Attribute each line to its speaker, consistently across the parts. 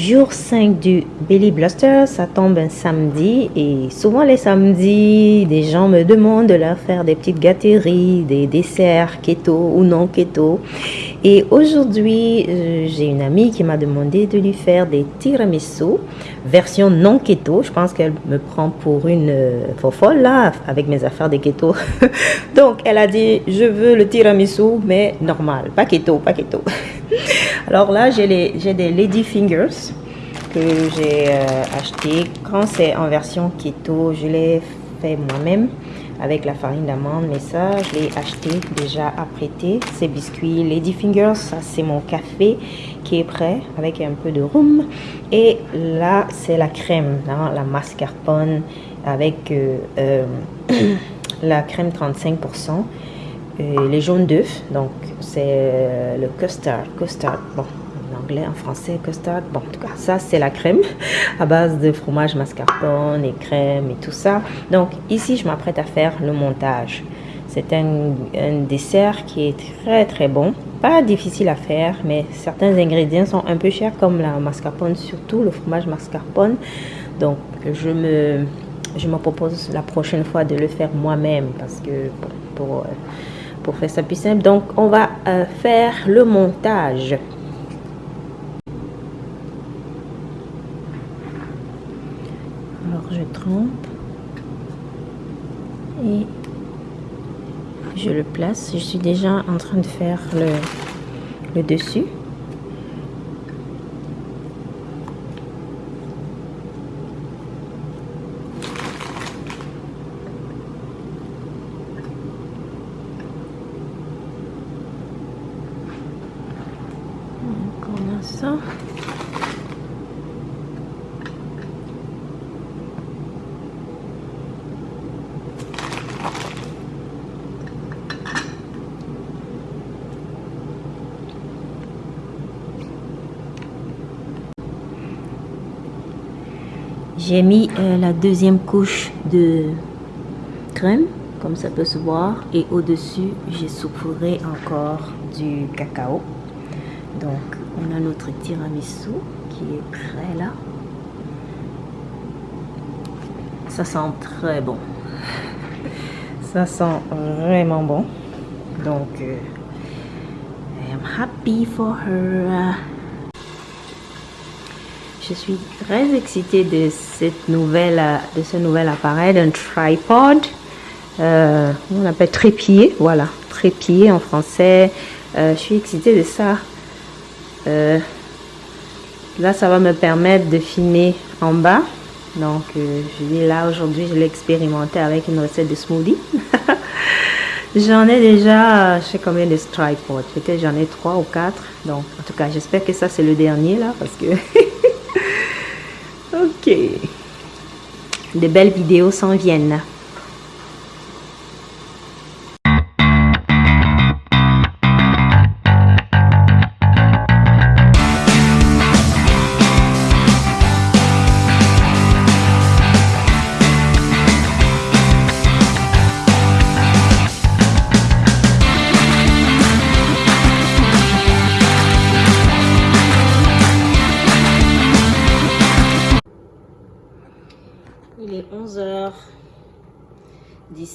Speaker 1: Jour 5 du Belly Blaster, ça tombe un samedi et souvent les samedis, des gens me demandent de leur faire des petites gâteries, des desserts keto ou non keto. Et aujourd'hui, euh, j'ai une amie qui m'a demandé de lui faire des tiramisu version non keto. Je pense qu'elle me prend pour une euh, folle là avec mes affaires de keto. Donc elle a dit je veux le tiramisu mais normal, pas keto, pas keto. Alors là, j'ai des Lady Fingers que j'ai euh, acheté. Quand c'est en version keto, je l'ai fait moi-même avec la farine d'amande. Mais ça, je l'ai acheté déjà apprêté. Ces biscuits Lady Fingers, ça c'est mon café qui est prêt avec un peu de rhum. Et là, c'est la crème, hein, la mascarpone avec euh, euh, la crème 35% les jaunes d'œufs. Donc, c'est euh, le custard. Custard, bon, en anglais, en français, custard. Bon, en tout cas, ça, c'est la crème à base de fromage mascarpone et crème et tout ça. Donc, ici, je m'apprête à faire le montage. C'est un, dessert qui est très, très bon. Pas difficile à faire, mais certains ingrédients sont un peu chers, comme la mascarpone, surtout le fromage mascarpone. Donc, je me, je me propose la prochaine fois de le faire moi-même parce que pour... Euh, pour faire ça plus simple. Donc, on va euh, faire le montage. Alors, je trempe et je le place. Je suis déjà en train de faire le, le dessus. J'ai mis euh, la deuxième couche de crème, comme ça peut se voir. Et au-dessus, j'ai soufflé encore du cacao. Donc, on a notre tiramisu qui est prêt là. Ça sent très bon. Ça sent vraiment bon. Donc, euh, I am happy for her. Je suis très excitée de cette nouvelle, de ce nouvel appareil, d'un tripod. Euh, on appelle trépied, voilà, trépied en français. Euh, je suis excitée de ça. Euh, là, ça va me permettre de filmer en bas. Donc, je dis là, aujourd'hui, je l'ai expérimenté avec une recette de smoothie. j'en ai déjà, je sais combien de tripods. Peut-être j'en ai trois ou quatre. Donc, en tout cas, j'espère que ça, c'est le dernier là, parce que Ok. De belles vidéos s'en viennent.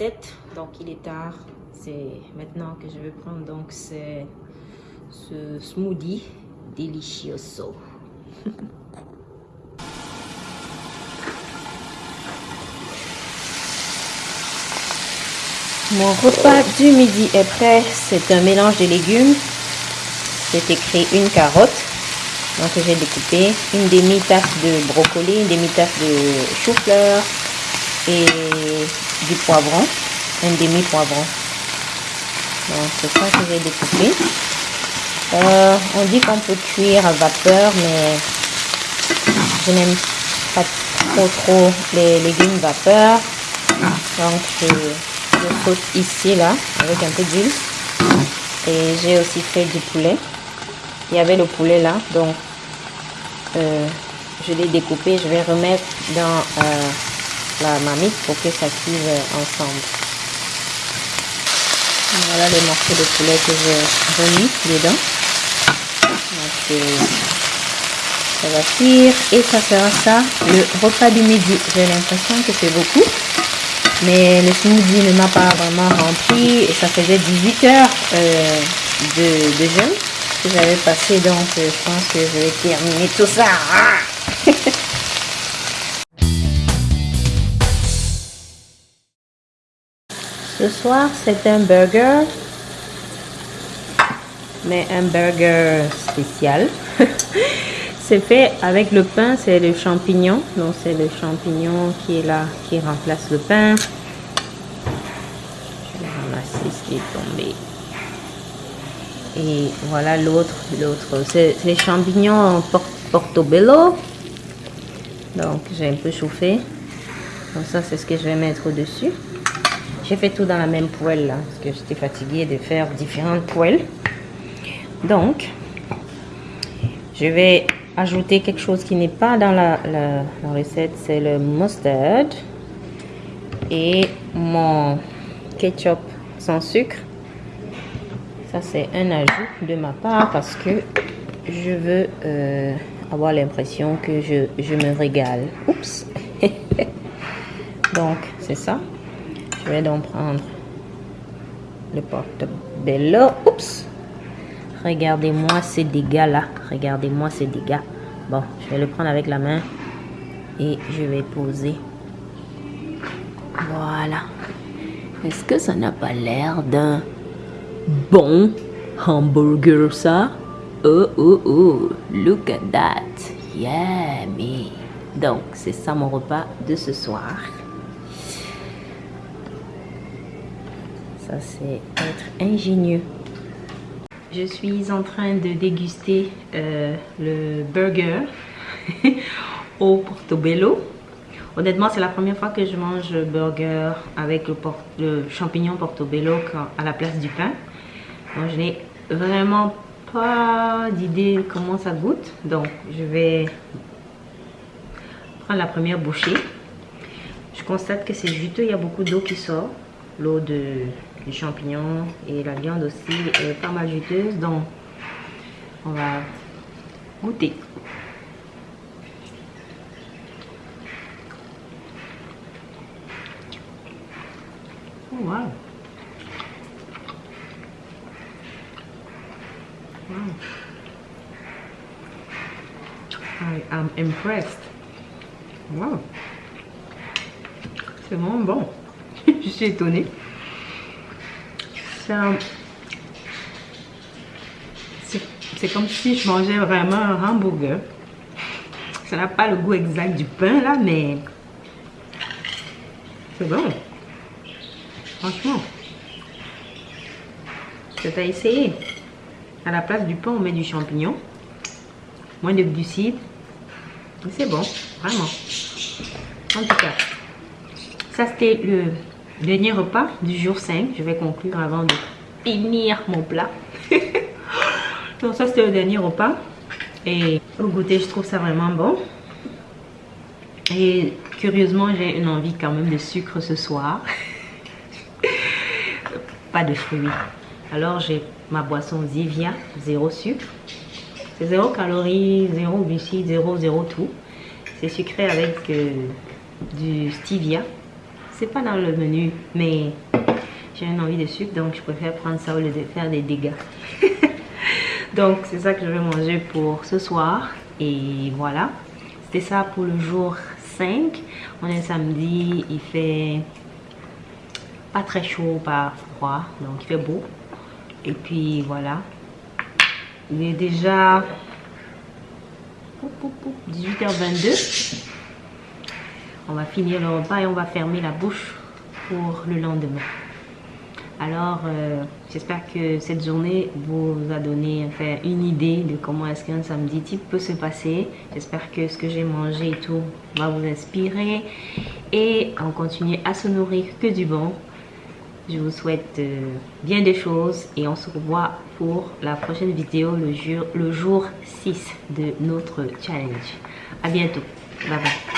Speaker 1: 11h17, donc il est tard. C'est maintenant que je vais prendre donc ce smoothie delicioso. Mon repas du midi est prêt. C'est un mélange de légumes. C'est écrit une carotte, donc j'ai découpé une demi-tasse de brocoli, une demi-tasse de chou-fleur et du poivron, un demi-poivron. Donc c'est ça que j'ai découpé. Euh, on dit qu'on peut cuire à vapeur, mais je n'aime pas trop trop les légumes vapeur. Donc je, je saute ici là avec un peu d'huile. Et j'ai aussi fait du poulet. Il y avait le poulet là, donc euh, je l'ai découpé. Je vais remettre dans euh, la marmite pour que ça cuise ensemble. Voilà les morceaux de poulet que j'ai remis dedans. Donc, Ça va cuire et ça sera ça le repas du midi. J'ai l'impression que c'est beaucoup. Mais le smoothie ne m'a pas vraiment rempli et ça faisait 18 heures euh, de, de jeûne que j'avais passé. Donc euh, je pense que je vais terminer tout ça. Ce soir, c'est un burger, mais un burger spécial. c'est fait avec le pain, c'est le champignon. Donc, c'est le champignon qui est là, qui remplace le pain. Je vais ce qui est tombé. Et voilà l'autre, l'autre. C'est les champignons portobello. Donc, j'ai un peu chauffé. Donc, ça, c'est ce que je vais mettre au-dessus. J'ai fait tout dans la même poêle parce que j'étais fatiguée de faire différentes poêles. Donc, je vais ajouter quelque chose qui n'est pas dans la, recette, c'est le mustard et mon ketchup sans sucre. Ça, c'est un ajout de ma part parce que je veux euh, avoir l'impression que je, je me régale. Oups! Donc, c'est ça. Je vais prendre le porte-bello. Oups! Regardez-moi ces dégâts-là. Regardez-moi ces dégâts. Bon, je vais le prendre avec la main et je vais poser. Voilà. Est-ce que ça n'a pas l'air d'un bon hamburger, ça? Oh, oh, oh, look at that. Yeah, me. Donc, c'est ça mon repas de ce soir. C'est être ingénieux. Je suis en train de déguster euh, le burger au portobello. Honnêtement, c'est la première fois que je mange le burger avec le, champignon portobello à la place du pain. Donc, je n'ai vraiment pas d'idée comment ça goûte. Donc, je vais prendre la première bouchée. Je constate que c'est juteux, il y a beaucoup d'eau qui sort. L'eau de les champignons et la viande aussi est pas mal juteuse. Donc, on va goûter. Oh, wow. Wow. I am impressed. Wow. C'est vraiment bon. Je suis étonnée. C'est comme si je mangeais vraiment un hamburger. Ça n'a pas le goût exact du pain là, mais c'est bon. Franchement. C'est à essayer. À la place du pain, on met du champignon. Moins de glucides. C'est bon, vraiment. En tout cas, ça c'était le Dernier repas du jour 5. Je vais conclure avant de finir mon plat. Donc ça c'était le dernier repas. Et au goûter je trouve ça vraiment bon. Et curieusement j'ai une envie quand même de sucre ce soir. Pas de fruits. Alors j'ai ma boisson Zivia, zéro sucre. C'est zéro calories, zéro glucides, zéro, zéro tout. C'est sucré avec euh, du stevia c'est pas dans le menu, mais j'ai une envie de sucre, donc je préfère prendre ça au lieu de faire des dégâts. donc c'est ça que je vais manger pour ce soir. Et voilà, c'était ça pour le jour 5. On est samedi, il fait pas très chaud, pas froid, donc il fait beau. Et puis voilà, il est déjà 18h22 on va finir le repas et on va fermer la bouche pour le lendemain. Alors, euh, j'espère que cette journée vous a donné une idée de comment est-ce qu'un samedi type peut se passer. J'espère que ce que j'ai mangé et tout va vous inspirer. Et on continue à se nourrir que du bon. Je vous souhaite euh, bien des choses et on se revoit pour la prochaine vidéo le jour, le jour 6 de notre challenge. À bientôt. Bye bye.